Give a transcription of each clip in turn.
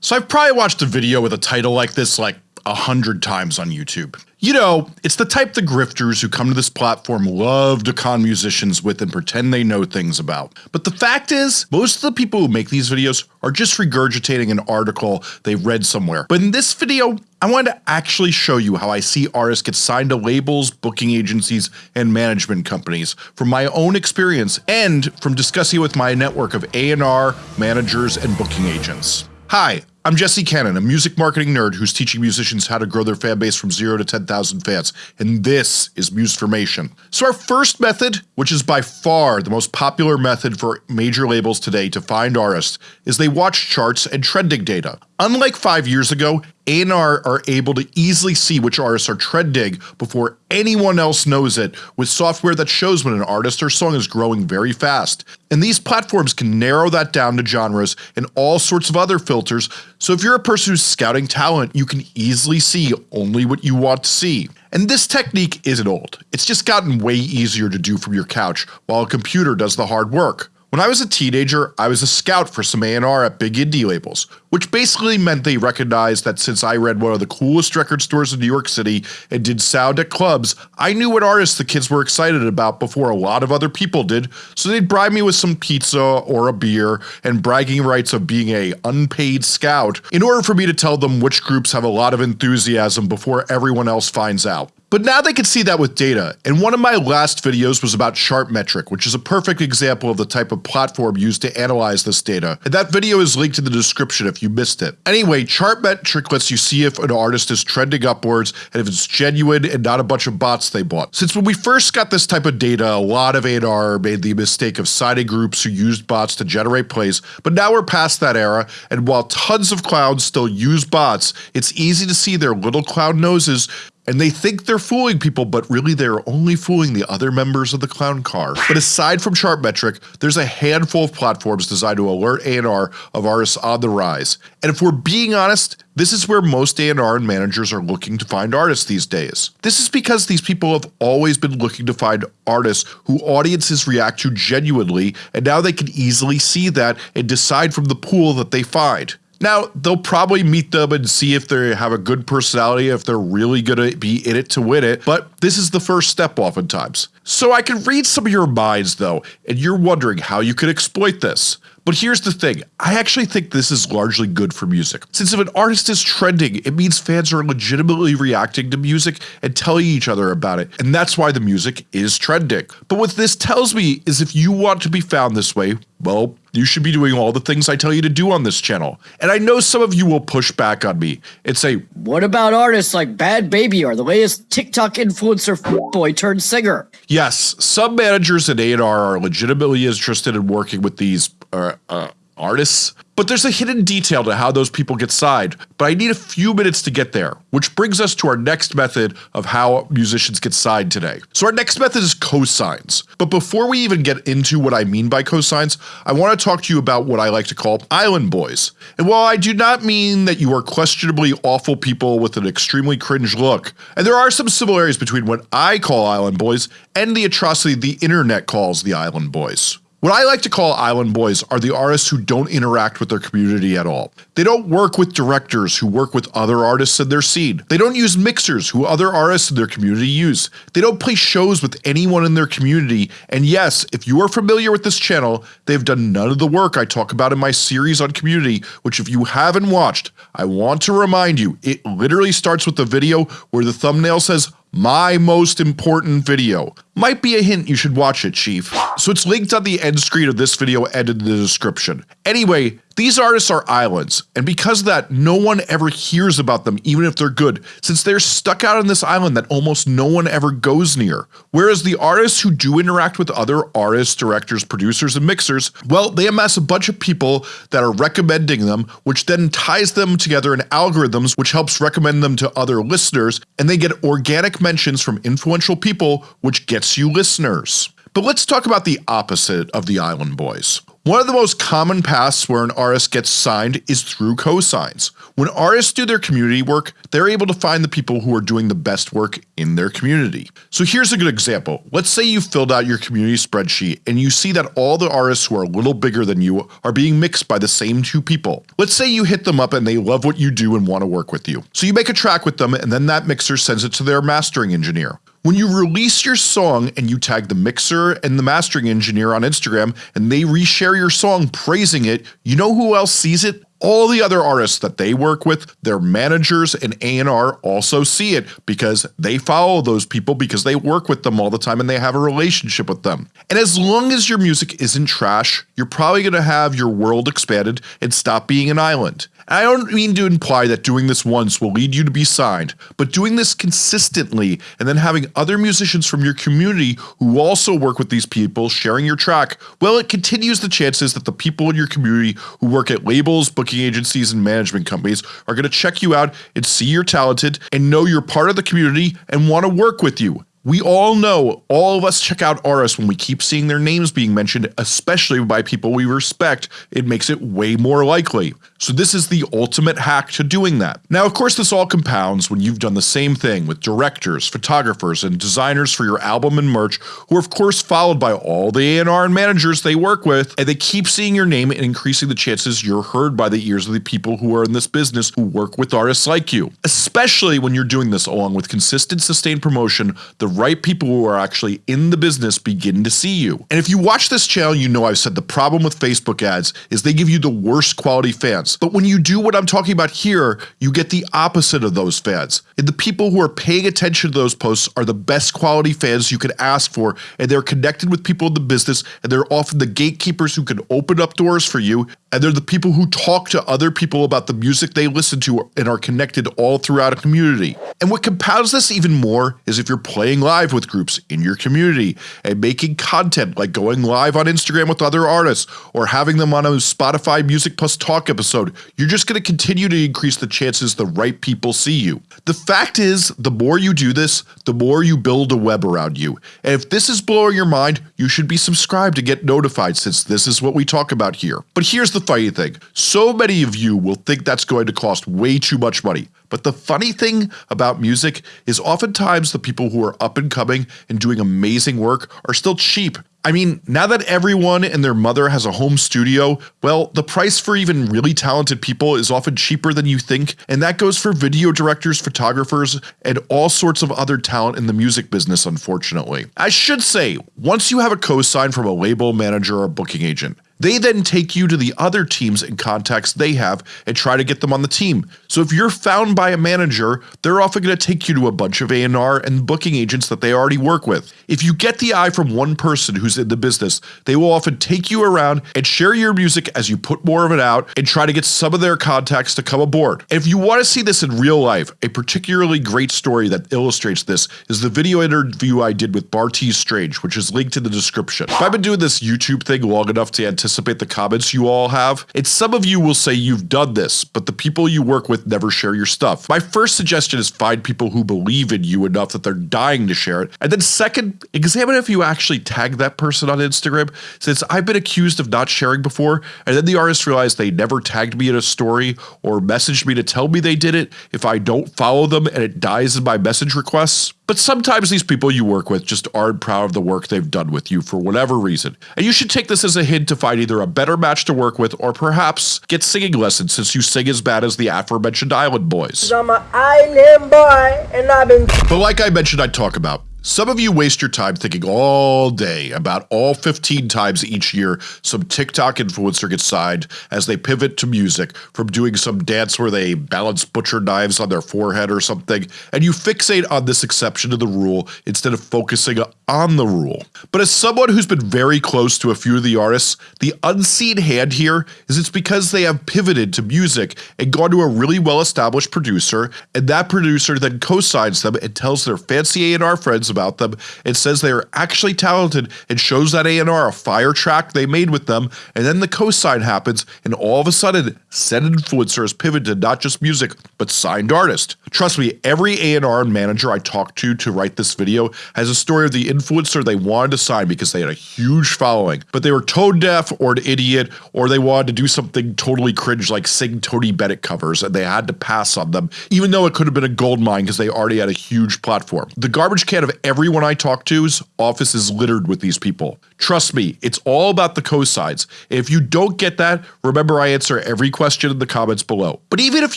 So I've probably watched a video with a title like this like a hundred times on YouTube. You know, it's the type the grifters who come to this platform love to con musicians with and pretend they know things about. But the fact is, most of the people who make these videos are just regurgitating an article they read somewhere. But in this video, I wanted to actually show you how I see artists get signed to labels, booking agencies, and management companies from my own experience and from discussing it with my network of A&R, managers, and booking agents. Hi, I'm Jesse Cannon, a music marketing nerd who's teaching musicians how to grow their fan base from 0 to 10,000 fans, and this is Musformation. So our first method, which is by far the most popular method for major labels today to find artists, is they watch charts and trending data. Unlike 5 years ago, A&R are able to easily see which artists are trending before anyone else knows it with software that shows when an artist or song is growing very fast. And these platforms can narrow that down to genres and all sorts of other filters so if you're a person who's scouting talent, you can easily see only what you want to see. And this technique isn't old, it's just gotten way easier to do from your couch while a computer does the hard work. When I was a teenager, I was a scout for some A&R at big indie labels, which basically meant they recognized that since I ran one of the coolest record stores in New York City and did sound at clubs, I knew what artists the kids were excited about before a lot of other people did, so they'd bribe me with some pizza or a beer and bragging rights of being a unpaid scout in order for me to tell them which groups have a lot of enthusiasm before everyone else finds out. But now they can see that with data, and one of my last videos was about Chartmetric, which is a perfect example of the type of platform used to analyze this data, and that video is linked in the description if you missed it. Anyway, Chartmetric lets you see if an artist is trending upwards and if it's genuine and not a bunch of bots they bought. Since when we first got this type of data, a lot of A&R made the mistake of citing groups who used bots to generate plays, but now we're past that era, and while tons of clowns still use bots, it's easy to see their little clown noses and they think they're fooling people but really they're only fooling the other members of the clown car. But aside from Chartmetric, there's a handful of platforms designed to alert A&R of artists on the rise. And if we're being honest, this is where most A&R and managers are looking to find artists these days. This is because these people have always been looking to find artists who audiences react to genuinely and now they can easily see that and decide from the pool that they find. Now, they'll probably meet them and see if they have a good personality, if they're really gonna be in it to win it, but this is the first step oftentimes. So I can read some of your minds though, and you're wondering how you could exploit this. But here's the thing, I actually think this is largely good for music. Since if an artist is trending, it means fans are legitimately reacting to music and telling each other about it, and that's why the music is trending. But what this tells me is if you want to be found this way, well, you should be doing all the things I tell you to do on this channel. And I know some of you will push back on me and say, What about artists like Bhad Bhabie or the latest TikTok influencer boy turned singer? Yes, some managers at A&R are legitimately interested in working with these uh, uh, artists, but there's a hidden detail to how those people get signed, but I need a few minutes to get there, which brings us to our next method of how musicians get signed today. So our next method is cosigns, but before we even get into what I mean by cosigns, I want to talk to you about what I like to call island boys. And while I do not mean that you are questionably awful people with an extremely cringe look, and there are some similarities between what I call island boys and the atrocity the internet calls the island boys. What I like to call island boys are the artists who don't interact with their community at all. They don't work with directors who work with other artists in their scene. They don't use mixers who other artists in their community use. They don't play shows with anyone in their community and yes, if you are familiar with this channel, they've done none of the work I talk about in my series on community which if you haven't watched, I want to remind you, it literally starts with the video where the thumbnail says my most important video. Might be a hint you should watch it chief. So it's linked on the end screen of this video and in the description. Anyway, these artists are islands, and because of that, no one ever hears about them even if they're good, since they're stuck out on this island that almost no one ever goes near. Whereas the artists who do interact with other artists, directors, producers, and mixers, well they amass a bunch of people that are recommending them which then ties them together in algorithms which helps recommend them to other listeners and they get organic mentions from influential people which gets you listeners. But let's talk about the opposite of the Island Boys. One of the most common paths where an artist gets signed is through cosigns. When artists do their community work, they're able to find the people who are doing the best work in their community. So here's a good example. Let's say you filled out your community spreadsheet and you see that all the artists who are a little bigger than you are being mixed by the same two people. Let's say you hit them up and they love what you do and want to work with you. So you make a track with them and then that mixer sends it to their mastering engineer. When you release your song and you tag the mixer and the mastering engineer on Instagram and they reshare your song praising it, you know who else sees it? All the other artists that they work with, their managers and A&R also see it because they follow those people because they work with them all the time and they have a relationship with them. And as long as your music isn't trash, you're probably going to have your world expanded and stop being an island. I don't mean to imply that doing this once will lead you to be signed, but doing this consistently and then having other musicians from your community who also work with these people sharing your track, well it continues the chances that the people in your community who work at labels, booking agencies, and management companies are going to check you out and see you're talented and know you're part of the community and want to work with you. We all know, all of us check out artists when we keep seeing their names being mentioned, especially by people we respect, it makes it way more likely. So this is the ultimate hack to doing that. Now of course this all compounds when you've done the same thing with directors, photographers, and designers for your album and merch who are of course followed by all the A&R and managers they work with, and they keep seeing your name and increasing the chances you're heard by the ears of the people who are in this business who work with artists like you. Especially when you're doing this along with consistent sustained promotion, the right people who are actually in the business begin to see you. And if you watch this channel you know I've said the problem with Facebook ads is they give you the worst quality fans, but when you do what I'm talking about here, you get the opposite of those fans. And the people who are paying attention to those posts are the best quality fans you could ask for and they're connected with people in the business and they're often the gatekeepers who can open up doors for you and they're the people who talk to other people about the music they listen to and are connected all throughout a community. And what compounds this even more is if you're playing live with groups in your community and making content like going live on Instagram with other artists or having them on a Spotify Music Plus Talk episode, you're just going to continue to increase the chances the right people see you. The fact is, the more you do this, the more you build a web around you. And if this is blowing your mind, you should be subscribed to get notified since this is what we talk about here. But here's the funny thing, so many of you will think that's going to cost way too much money, but the funny thing about music is oftentimes the people who are up and coming and doing amazing work are still cheap. I mean, now that everyone and their mother has a home studio, well, the price for even really talented people is often cheaper than you think, and that goes for video directors, photographers, and all sorts of other talent in the music business unfortunately. I should say, once you have a cosign from a label manager or booking agent, they then take you to the other teams and contacts they have and try to get them on the team. So if you're found by a manager, they're often going to take you to a bunch of A&R and booking agents that they already work with. If you get the eye from one person who's in the business, they will often take you around and share your music as you put more of it out and try to get some of their contacts to come aboard. And if you want to see this in real life, a particularly great story that illustrates this is the video interview I did with Bartees Strange, which is linked in the description. I've been doing this YouTube thing long enough to anticipate anticipate the comments you all have. And some of you will say you've done this, but the people you work with never share your stuff. My first suggestion is find people who believe in you enough that they're dying to share it. And then second, examine if you actually tag that person on Instagram since I've been accused of not sharing before and then the artist realized they never tagged me in a story or messaged me to tell me they did it if I don't follow them and it dies in my message requests. But sometimes these people you work with just aren't proud of the work they've done with you for whatever reason. And you should take this as a hint to find either a better match to work with or perhaps get singing lessons since you sing as bad as the aforementioned Island Boys. I'm an island boy and I've been But like I mentioned I'd talk about, some of you waste your time thinking all day about all 15 times each year some TikTok influencer gets signed as they pivot to music from doing some dance where they balance butcher knives on their forehead or something, and you fixate on this exception to the rule instead of focusing on the rule. But as someone who's been very close to a few of the artists, the unseen hand here is it's because they have pivoted to music and gone to a really well established producer, and that producer then co-signs them and tells their fancy A&R friends about them and says they are actually talented and shows that A&R a fire track they made with them and then the cosign happens and all of a sudden said influencer has pivoted not just music but signed artist. Trust me, every A&R manager I talked to to write this video has a story of the influencer they wanted to sign because they had a huge following, but they were tone deaf or an idiot or they wanted to do something totally cringe like sing Tony Bennett covers and they had to pass on them even though it could have been a gold mine because they already had a huge platform. The garbage can of everyone I talk to's office is littered with these people. Trust me, it's all about the cosides. If you don't get that, remember I answer every question in the comments below. But even if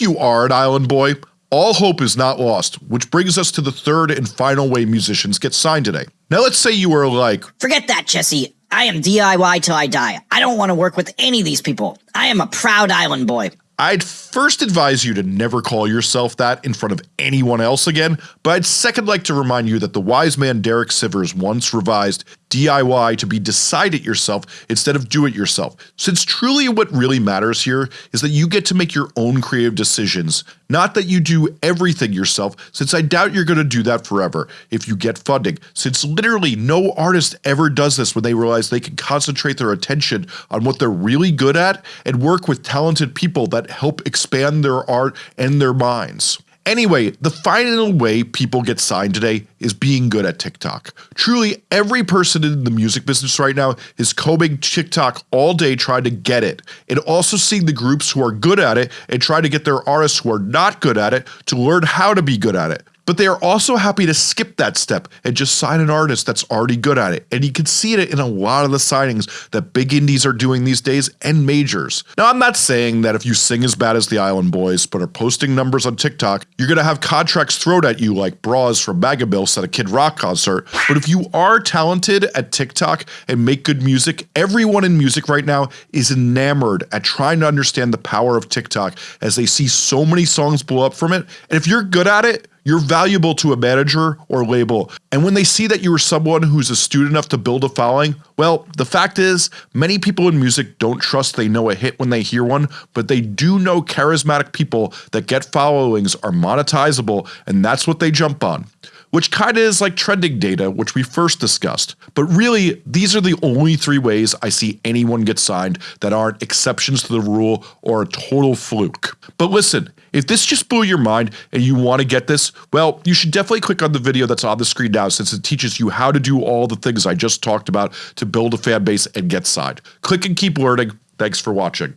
you are an island boy, all hope is not lost, which brings us to the third and final way musicians get signed today. Now let's say you are like, Forget that, Jesse. I am DIY till I die. I don't want to work with any of these people. I am a proud island boy. I'd first advise you to never call yourself that in front of anyone else again, but I'd second like to remind you that the wise man Derek Sivers once revised DIY to be decide it yourself instead of do it yourself, since truly what really matters here is that you get to make your own creative decisions, not that you do everything yourself since I doubt you're going to do that forever if you get funding, since literally no artist ever does this when they realize they can concentrate their attention on what they're really good at and work with talented people that help expand their art and their minds. Anyway, the final way people get signed today is being good at TikTok. Truly, every person in the music business right now is combing TikTok all day trying to get it, and also seeing the groups who are good at it and try to get their artists who are not good at it to learn how to be good at it but they are also happy to skip that step and just sign an artist that's already good at it. And you can see it in a lot of the signings that big indies are doing these days and majors. Now I'm not saying that if you sing as bad as the Island Boys but are posting numbers on TikTok, you're gonna have contracts thrown at you like bras from Megamilfs at a Kid Rock concert, but if you are talented at TikTok and make good music, everyone in music right now is enamored at trying to understand the power of TikTok as they see so many songs blow up from it, and if you're good at it, you're valuable to a manager or label, and when they see that you are someone who's astute enough to build a following, well, the fact is, many people in music don't trust they know a hit when they hear one, but they do know charismatic people that get followings are monetizable, and that's what they jump on which kinda is like trending data which we first discussed. But really, these are the only three ways I see anyone get signed that aren't exceptions to the rule or a total fluke. But listen, if this just blew your mind and you want to get this, well, you should definitely click on the video that's on the screen now since it teaches you how to do all the things I just talked about to build a fan base and get signed. Click and keep learning. Thanks for watching.